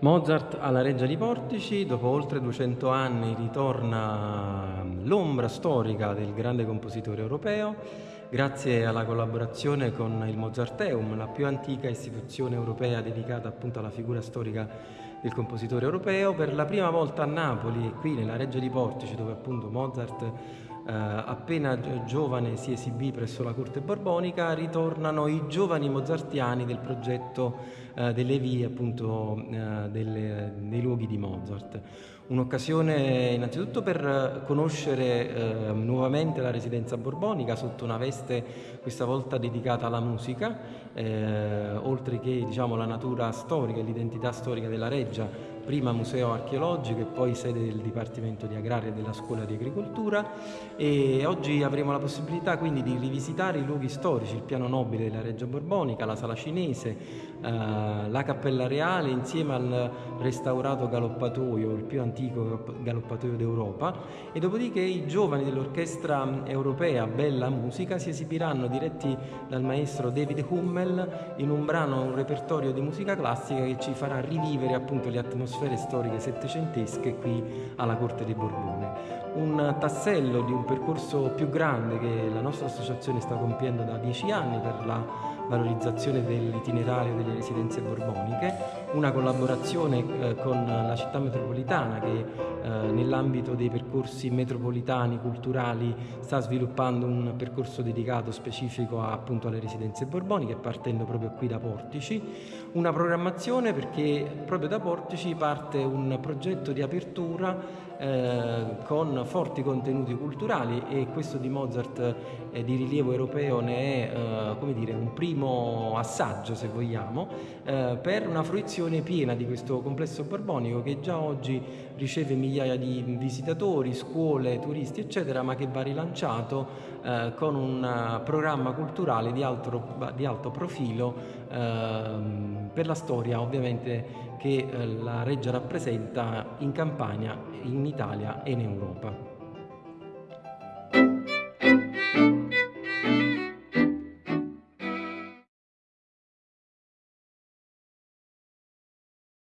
Mozart alla Reggia di Portici, dopo oltre 200 anni ritorna l'ombra storica del grande compositore europeo, grazie alla collaborazione con il Mozarteum, la più antica istituzione europea dedicata appunto alla figura storica del compositore europeo. Per la prima volta a Napoli, qui nella Reggia di Portici, dove appunto Mozart eh, appena giovane si esibì presso la corte borbonica, ritornano i giovani mozartiani del progetto eh, delle vie appunto eh, delle, dei luoghi di Mozart. Un'occasione innanzitutto per conoscere eh, nuovamente la residenza borbonica sotto una veste questa volta dedicata alla musica, eh, oltre che diciamo, la natura storica e l'identità storica della reggia, prima museo archeologico e poi sede del Dipartimento di Agraria della Scuola di Agricoltura e oggi avremo la possibilità quindi di rivisitare i luoghi storici, il piano nobile della Reggia Borbonica, la Sala Cinese, eh, la Cappella Reale insieme al restaurato galoppatoio, il più antico galoppatoio d'Europa e dopodiché i giovani dell'orchestra europea Bella Musica si esibiranno diretti dal maestro David Hummel in un brano, un repertorio di musica classica che ci farà rivivere appunto le atmosfere atmosfere storiche settecentesche qui alla Corte di Borbone. Un tassello di un percorso più grande che la nostra associazione sta compiendo da dieci anni per la valorizzazione dell'itinerario delle residenze borboniche, una collaborazione eh, con la città metropolitana che eh, nell'ambito dei percorsi metropolitani culturali sta sviluppando un percorso dedicato specifico a, appunto alle residenze borboniche partendo proprio qui da Portici, una programmazione perché proprio da Portici parte un progetto di apertura eh, con forti contenuti culturali e questo di Mozart eh, di rilievo europeo ne è eh, come dire, un primo assaggio se vogliamo eh, per una fruizione piena di questo complesso borbonico che già oggi riceve migliaia di visitatori, scuole, turisti eccetera ma che va rilanciato eh, con un programma culturale di alto, di alto profilo ehm, per la storia ovviamente che eh, la Reggia rappresenta in Campania, in Italia e in Europa.